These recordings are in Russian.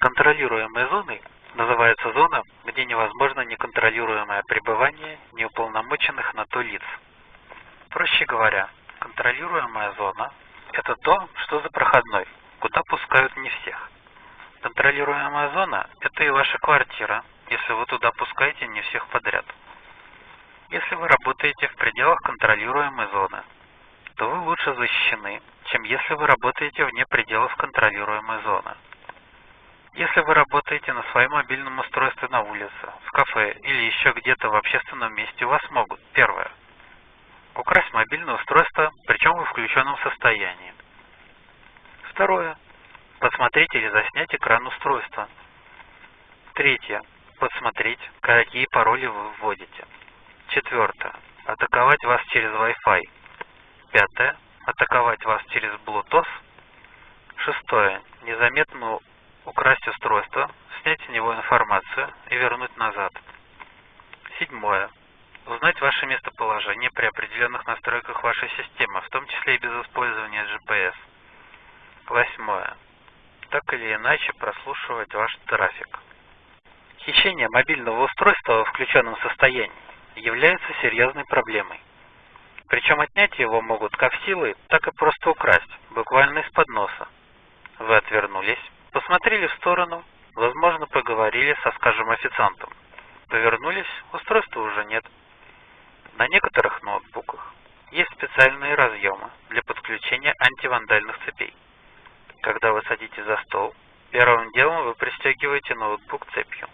Контролируемой зоной называется зона, где невозможно неконтролируемое пребывание неуполномоченных на то лиц. Проще говоря, контролируемая зона – это то, что за проходной, куда пускают не всех. Контролируемая зона – это и ваша квартира, если вы туда пускаете не всех подряд. Если вы работаете в пределах контролируемой зоны, то вы лучше защищены, чем если вы работаете вне пределов контролируемой зоны. Если вы работаете на своем мобильном устройстве на улице, в кафе или еще где-то в общественном месте, у вас могут, первое, украсть мобильное устройство, причем в включенном состоянии. Второе, подсмотреть или заснять экран устройства. Третье, подсмотреть, какие пароли вы вводите. Четвертое, атаковать вас через Wi-Fi. Пятое, атаковать вас через Bluetooth. Шестое, незаметно украсть устройство, снять с него информацию и вернуть назад. Седьмое. Узнать ваше местоположение при определенных настройках вашей системы, в том числе и без использования GPS. Восьмое. Так или иначе прослушивать ваш трафик. Хищение мобильного устройства в включенном состоянии является серьезной проблемой. Причем отнять его могут как силой, так и просто украсть, буквально из-под носа. Вы отвернулись, Посмотрели в сторону, возможно, поговорили со, скажем, официантом. Повернулись, устройства уже нет. На некоторых ноутбуках есть специальные разъемы для подключения антивандальных цепей. Когда вы садитесь за стол, первым делом вы пристегиваете ноутбук цепью.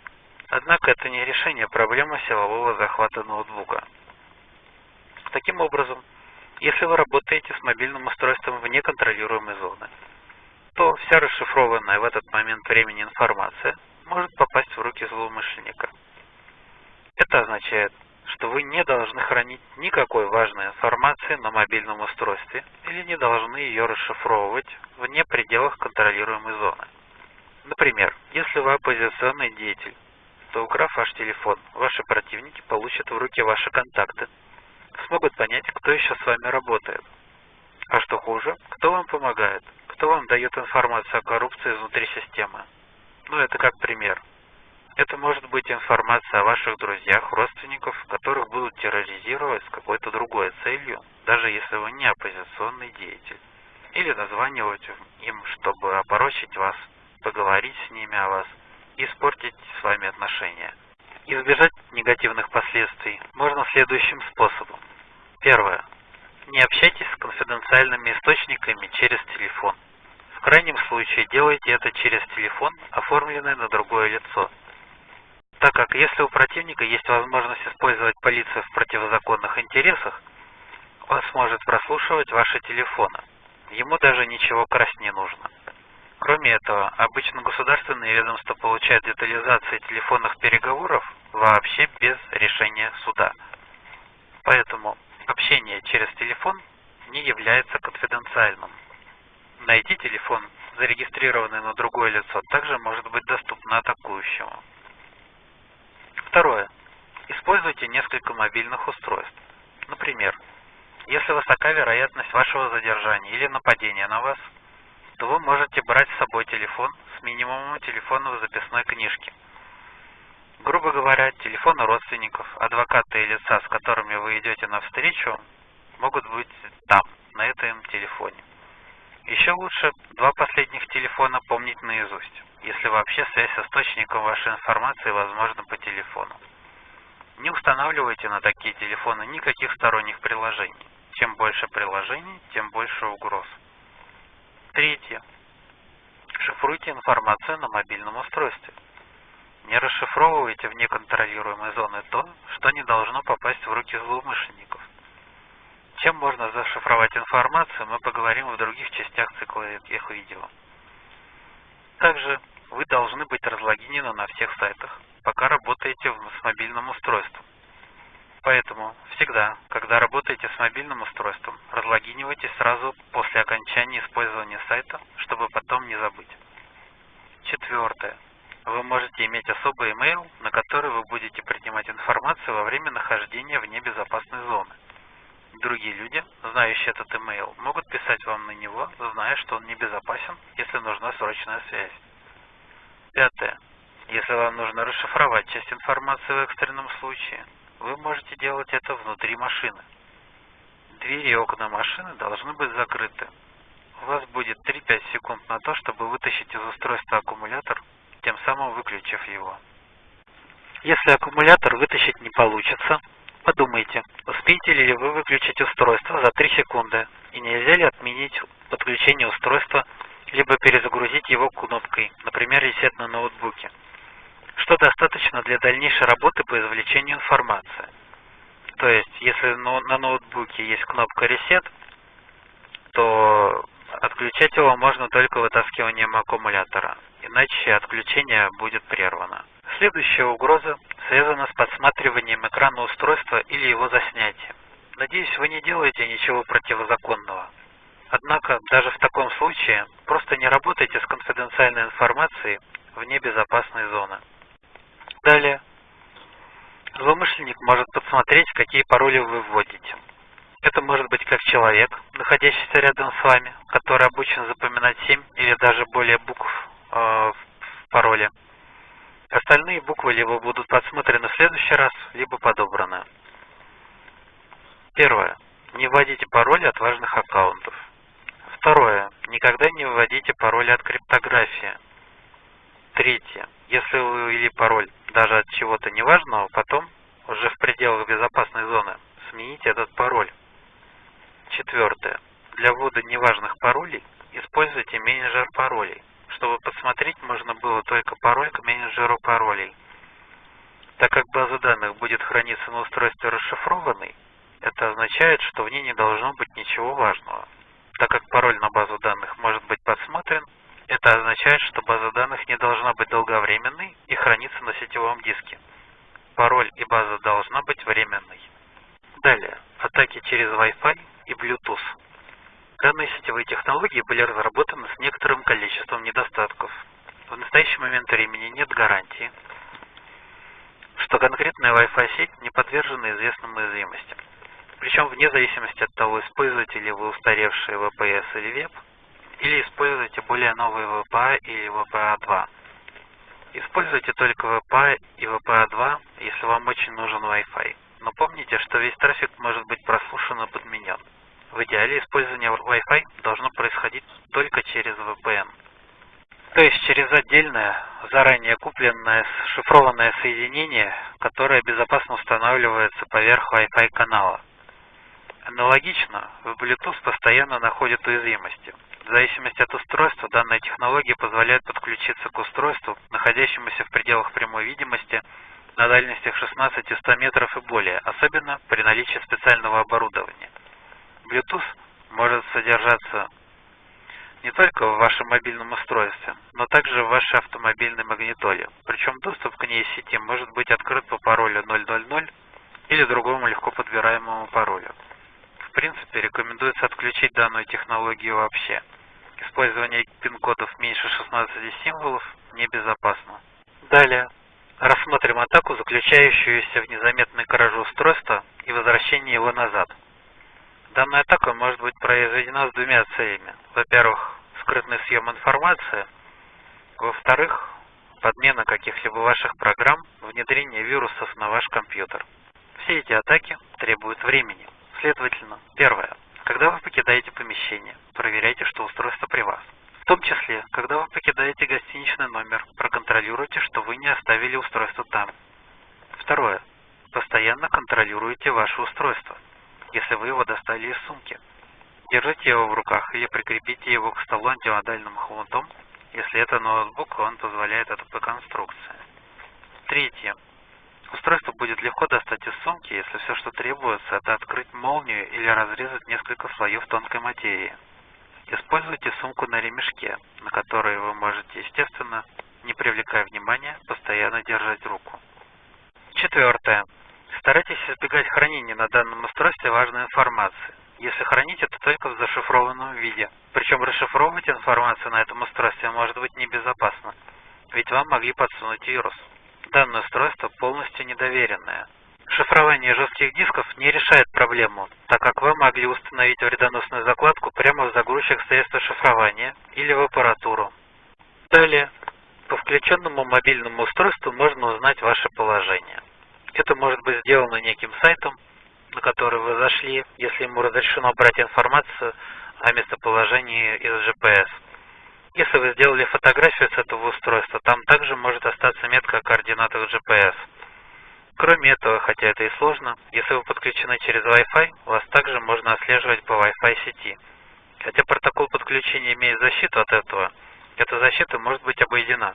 Однако это не решение проблемы силового захвата ноутбука. Таким образом, если вы работаете с мобильным устройством вне контролируемой зоны, то вся расшифрованная в этот момент времени информация может попасть в руки злоумышленника. Это означает, что вы не должны хранить никакой важной информации на мобильном устройстве или не должны ее расшифровывать вне пределах контролируемой зоны. Например, если вы оппозиционный деятель, то украв ваш телефон, ваши противники получат в руки ваши контакты, смогут понять, кто еще с вами работает. А что хуже, кто вам помогает, кто вам дает информацию о коррупции внутри системы. Ну, это как пример. Это может быть информация о ваших друзьях, родственников, которых будут терроризировать с какой-то другой целью, даже если вы не оппозиционный деятель. Или названивать им, чтобы опорочить вас, поговорить с ними о вас, испортить с вами отношения. Избежать негативных последствий можно следующим способом. Первое. Не общайтесь с конфиденциальными источниками через телефон. Крайнем случае делайте это через телефон, оформленный на другое лицо. Так как если у противника есть возможность использовать полицию в противозаконных интересах, он сможет прослушивать ваши телефоны. Ему даже ничего красть не нужно. Кроме этого, обычно государственные ведомства получают детализации телефонных переговоров вообще без решения суда. Поэтому общение через телефон не является конфиденциальным. Найти телефон, зарегистрированный на другое лицо, также может быть доступно атакующему. Второе. Используйте несколько мобильных устройств. Например, если высока вероятность вашего задержания или нападения на вас, то вы можете брать с собой телефон с минимумом телефона в записной книжке. Грубо говоря, телефоны родственников, адвоката и лица, с которыми вы идете навстречу, могут быть там, на этом телефоне. Еще лучше два последних телефона помнить наизусть, если вообще связь с источником вашей информации возможна по телефону. Не устанавливайте на такие телефоны никаких сторонних приложений. Чем больше приложений, тем больше угроз. Третье. Шифруйте информацию на мобильном устройстве. Не расшифровывайте в неконтролируемой зоны то, что не должно попасть в руки злоумышленников. Чем можно зашифровать информацию, мы поговорим в других частях цикла этих видео. Также вы должны быть разлогинены на всех сайтах, пока работаете с мобильным устройством. Поэтому всегда, когда работаете с мобильным устройством, разлогинивайтесь сразу после окончания использования сайта, чтобы потом не забыть. Четвертое. Вы можете иметь особый email, на который вы будете принимать информацию во время нахождения вне безопасной зоны. Другие люди, знающие этот email, могут писать вам на него, зная, что он небезопасен, если нужна срочная связь. Если вам нужно расшифровать часть информации в экстренном случае, вы можете делать это внутри машины. Двери и окна машины должны быть закрыты. У вас будет 3-5 секунд на то, чтобы вытащить из устройства аккумулятор, тем самым выключив его. Если аккумулятор вытащить не получится, подумайте, успеете ли вы выключить устройство за 3 секунды и нельзя ли отменить подключение устройства, либо перезагрузить его кнопкой, например, ресет на ноутбуке, что достаточно для дальнейшей работы по извлечению информации. То есть, если на ноутбуке есть кнопка Reset, то отключать его можно только вытаскиванием аккумулятора, иначе отключение будет прервано. Следующая угроза связана с подсматриванием экрана устройства или его заснятием. Надеюсь, вы не делаете ничего противозаконного. Однако, даже в таком случае, просто не работайте с конфиденциальной информацией вне безопасной зоны. Далее. Злоумышленник может подсмотреть, какие пароли вы вводите. Это может быть как человек, находящийся рядом с вами, который обучен запоминать 7 или даже более букв э, в пароле. Остальные буквы либо будут подсмотрены в следующий раз, либо подобраны. Первое. Не вводите пароли от важных аккаунтов. Второе. Никогда не вводите пароли от криптографии. Третье. Если вы ввели пароль даже от чего-то неважного, потом, уже в пределах безопасной зоны, смените этот пароль. Четвертое. Для ввода неважных паролей используйте менеджер паролей. Чтобы посмотреть, можно было только пароль к менеджеру паролей. Так как база данных будет храниться на устройстве расшифрованной, это означает, что в ней не должно быть ничего важного. Так как пароль на базу данных может быть подсмотрен, это означает, что база данных не должна быть долговременной и храниться на сетевом диске. Пароль и база должна быть временной. Далее. Атаки через Wi-Fi и Bluetooth. Данные сетевые технологии были разработаны с некоторым количеством недостатков. В настоящий момент времени нет гарантии, что конкретная Wi-Fi сеть не подвержена известным уязвимостям. Причем вне зависимости от того, используете ли вы устаревшие VPS или веб, или используете более новые VPA или VPA-2. Используйте только VPA и VPA-2, если вам очень нужен Wi-Fi. Но помните, что весь трафик может быть прослушан и подменен. В идеале использование Wi-Fi должно происходить только через VPN. То есть через отдельное, заранее купленное шифрованное соединение, которое безопасно устанавливается поверх Wi-Fi канала. Аналогично, в Bluetooth постоянно находят уязвимости. В зависимости от устройства, данная технология позволяет подключиться к устройству, находящемуся в пределах прямой видимости, на дальностях 16-100 метров и более, особенно при наличии специального оборудования. Bluetooth может содержаться не только в вашем мобильном устройстве, но также в вашей автомобильной магнитоле. Причем доступ к ней сети может быть открыт по паролю 000 или другому легко подбираемому паролю. В принципе, рекомендуется отключить данную технологию вообще. Использование пин-кодов меньше 16 символов небезопасно. Далее. Рассмотрим атаку, заключающуюся в незаметной краже устройства и возвращении его назад. Данная атака может быть произведена с двумя целями. Во-первых, скрытный съем информации. Во-вторых, подмена каких-либо ваших программ, внедрение вирусов на ваш компьютер. Все эти атаки требуют времени. Следовательно, первое. Когда вы покидаете помещение, проверяйте, что устройство при вас. В том числе, когда вы покидаете гостиничный номер, проконтролируйте, что вы не оставили устройство там. Второе. Постоянно контролируйте ваше устройство, если вы его достали из сумки. Держите его в руках или прикрепите его к столу антивандальным хомутом, если это ноутбук, он позволяет это по конструкции. Третье. Устройство будет легко достать из сумки, если все, что требуется, это открыть молнию или разрезать несколько слоев тонкой материи. Используйте сумку на ремешке, на которой вы можете, естественно, не привлекая внимания, постоянно держать руку. Четвертое. Старайтесь избегать хранения на данном устройстве важной информации. Если хранить это только в зашифрованном виде. Причем расшифровывать информацию на этом устройстве может быть небезопасно, ведь вам могли подсунуть вирус. Данное устройство полностью недоверенное. Шифрование жестких дисков не решает проблему, так как вы могли установить вредоносную закладку прямо в загрузчик средства шифрования или в аппаратуру. Далее. По включенному мобильному устройству можно узнать ваше положение. Это может быть сделано неким сайтом, на который вы зашли, если ему разрешено брать информацию о местоположении из GPS. Если вы сделали фотографию с этого устройства, там также может остаться метка о координатах GPS. Кроме этого, хотя это и сложно, если вы подключены через Wi-Fi, вас также можно отслеживать по Wi-Fi сети. Хотя протокол подключения имеет защиту от этого, эта защита может быть обойдена.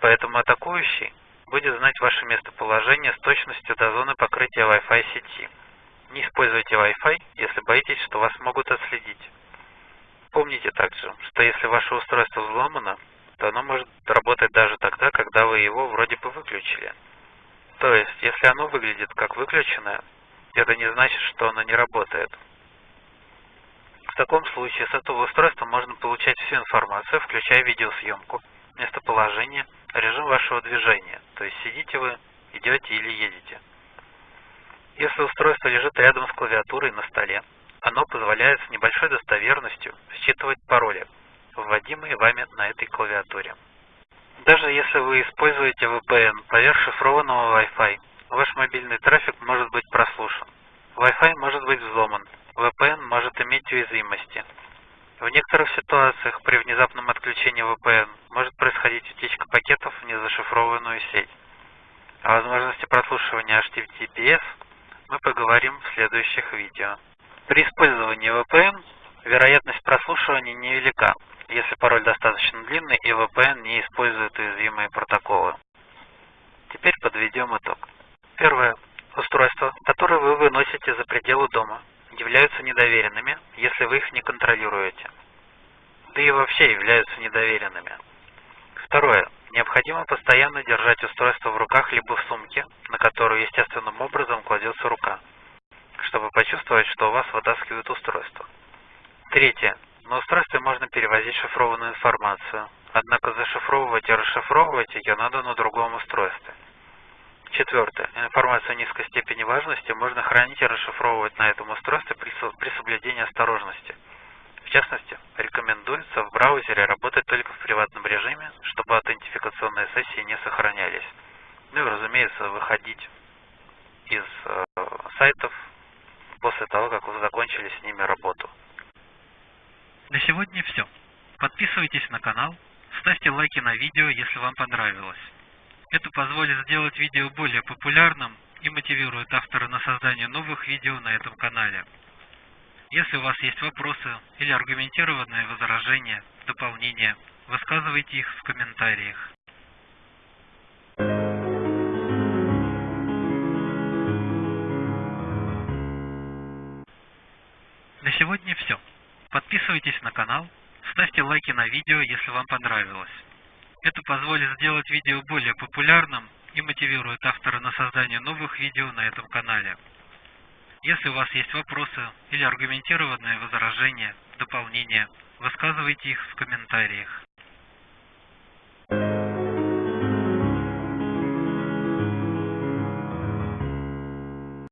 Поэтому атакующий будет знать ваше местоположение с точностью до зоны покрытия Wi-Fi сети. Не используйте Wi-Fi, если боитесь, что вас могут отследить. Помните также, что если ваше устройство взломано, то оно может работать даже тогда, когда вы его вроде бы выключили. То есть, если оно выглядит как выключенное, это не значит, что оно не работает. В таком случае с этого устройства можно получать всю информацию, включая видеосъемку, местоположение, режим вашего движения, то есть сидите вы, идете или едете. Если устройство лежит рядом с клавиатурой на столе, оно позволяет с небольшой достоверностью считывать пароли, вводимые вами на этой клавиатуре. Даже если вы используете VPN поверх шифрованного Wi-Fi, ваш мобильный трафик может быть прослушан. Wi-Fi может быть взломан, VPN может иметь уязвимости. В некоторых ситуациях при внезапном отключении VPN может происходить утечка пакетов в незашифрованную сеть. О возможности прослушивания HTTPS мы поговорим в следующих видео. При использовании VPN вероятность прослушивания невелика, если пароль достаточно длинный и VPN не использует уязвимые протоколы. Теперь подведем итог. Первое. Устройства, которые вы выносите за пределы дома, являются недоверенными, если вы их не контролируете. Да и вообще являются недоверенными. Второе. Необходимо постоянно держать устройство в руках либо в сумке, на которую естественным образом кладется рука чтобы почувствовать, что у вас вытаскивают устройство. Третье. На устройстве можно перевозить шифрованную информацию, однако зашифровывать и расшифровывать ее надо на другом устройстве. Четвертое. Информацию низкой степени важности можно хранить и расшифровывать на этом устройстве при, соблюдении осторожности. В частности, рекомендуется в браузере работать только в приватном режиме, чтобы аутентификационные сессии не сохранялись. Ну и, разумеется, выходить из э, сайтов после того, как вы закончили с ними работу. На сегодня все. Подписывайтесь на канал, ставьте лайки на видео, если вам понравилось. Это позволит сделать видео более популярным и мотивирует автора на создание новых видео на этом канале. Если у вас есть вопросы или аргументированные возражения, дополнения, высказывайте их в комментариях. На сегодня все. Подписывайтесь на канал, ставьте лайки на видео, если вам понравилось. Это позволит сделать видео более популярным и мотивирует автора на создание новых видео на этом канале. Если у вас есть вопросы или аргументированные возражения, дополнения, высказывайте их в комментариях.